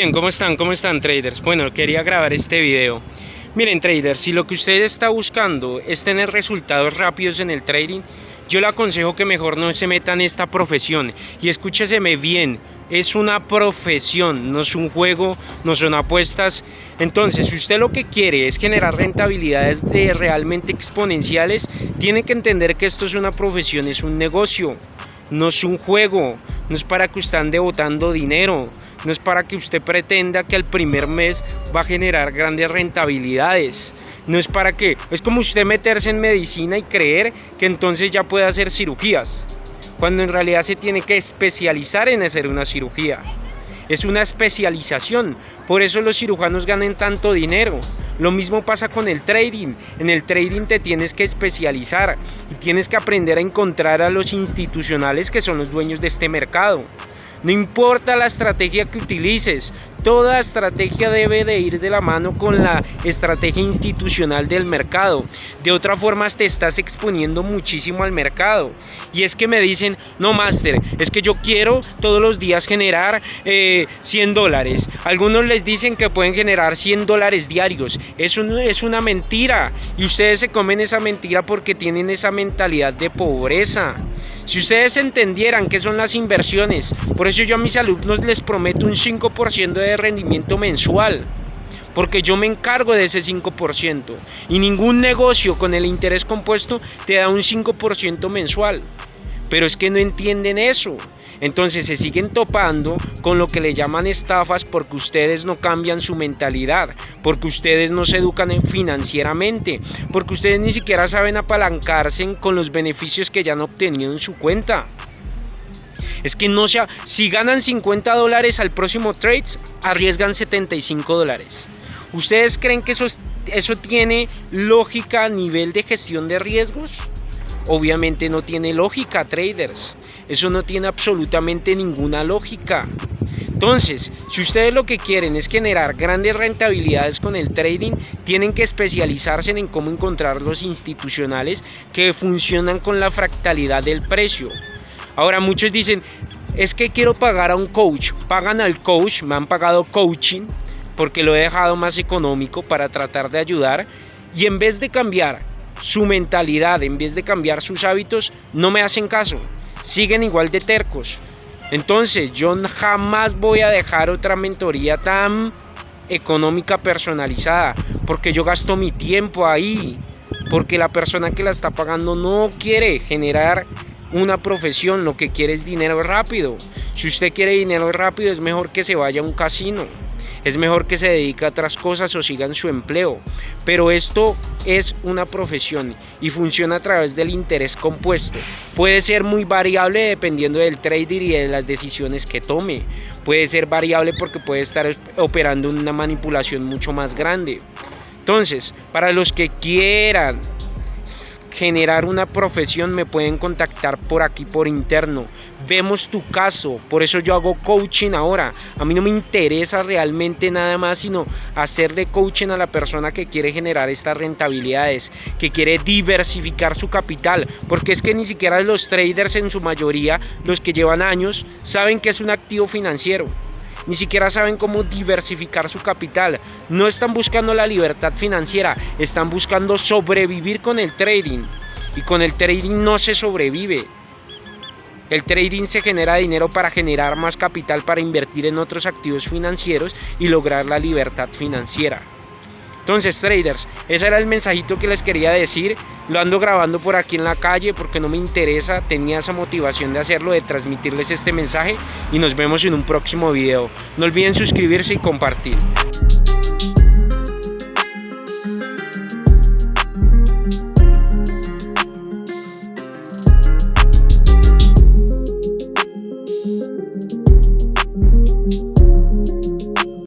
Bien, ¿cómo están? ¿Cómo están traders? Bueno, quería grabar este video. Miren traders, si lo que usted está buscando es tener resultados rápidos en el trading, yo le aconsejo que mejor no se meta en esta profesión. Y escúcheseme bien, es una profesión, no es un juego, no son apuestas. Entonces, si usted lo que quiere es generar rentabilidades de realmente exponenciales, tiene que entender que esto es una profesión, es un negocio no es un juego, no es para que usted ande botando dinero, no es para que usted pretenda que al primer mes va a generar grandes rentabilidades, no es para que, es como usted meterse en medicina y creer que entonces ya puede hacer cirugías, cuando en realidad se tiene que especializar en hacer una cirugía. Es una especialización, por eso los cirujanos ganan tanto dinero, lo mismo pasa con el trading. En el trading te tienes que especializar y tienes que aprender a encontrar a los institucionales que son los dueños de este mercado. No importa la estrategia que utilices, toda estrategia debe de ir de la mano con la estrategia institucional del mercado. De otra forma te estás exponiendo muchísimo al mercado. Y es que me dicen, no, máster, es que yo quiero todos los días generar 100 eh, dólares. Algunos les dicen que pueden generar 100 dólares diarios. Eso es una mentira. Y ustedes se comen esa mentira porque tienen esa mentalidad de pobreza. Si ustedes entendieran qué son las inversiones, por eso yo a mis alumnos les prometo un 5% de rendimiento mensual. Porque yo me encargo de ese 5%. Y ningún negocio con el interés compuesto te da un 5% mensual. Pero es que no entienden eso. Entonces se siguen topando con lo que le llaman estafas porque ustedes no cambian su mentalidad, porque ustedes no se educan financieramente, porque ustedes ni siquiera saben apalancarse con los beneficios que ya han obtenido en su cuenta. Es que no sea, si ganan 50 dólares al próximo trades, arriesgan 75 dólares. ¿Ustedes creen que eso, eso tiene lógica a nivel de gestión de riesgos? Obviamente no tiene lógica, traders. Eso no tiene absolutamente ninguna lógica. Entonces, si ustedes lo que quieren es generar grandes rentabilidades con el trading, tienen que especializarse en cómo encontrar los institucionales que funcionan con la fractalidad del precio. Ahora muchos dicen, es que quiero pagar a un coach. Pagan al coach, me han pagado coaching porque lo he dejado más económico para tratar de ayudar. Y en vez de cambiar su mentalidad, en vez de cambiar sus hábitos, no me hacen caso siguen igual de tercos. Entonces yo jamás voy a dejar otra mentoría tan económica personalizada, porque yo gasto mi tiempo ahí, porque la persona que la está pagando no quiere generar una profesión, lo que quiere es dinero rápido. Si usted quiere dinero rápido es mejor que se vaya a un casino es mejor que se dedique a otras cosas o siga en su empleo. Pero esto es una profesión y funciona a través del interés compuesto. Puede ser muy variable dependiendo del trader y de las decisiones que tome. Puede ser variable porque puede estar operando una manipulación mucho más grande. Entonces, para los que quieran generar una profesión me pueden contactar por aquí por interno. Vemos tu caso por eso yo hago coaching ahora. A mí no me interesa realmente nada más sino hacerle coaching a la persona que quiere generar estas rentabilidades que quiere diversificar su capital porque es que ni siquiera los traders en su mayoría los que llevan años saben que es un activo financiero ni siquiera saben cómo diversificar su capital, no están buscando la libertad financiera, están buscando sobrevivir con el trading. Y con el trading no se sobrevive. El trading se genera dinero para generar más capital para invertir en otros activos financieros y lograr la libertad financiera. Entonces, traders, ese era el mensajito que les quería decir. Lo ando grabando por aquí en la calle porque no me interesa, tenía esa motivación de hacerlo, de transmitirles este mensaje y nos vemos en un próximo video. No olviden suscribirse y compartir.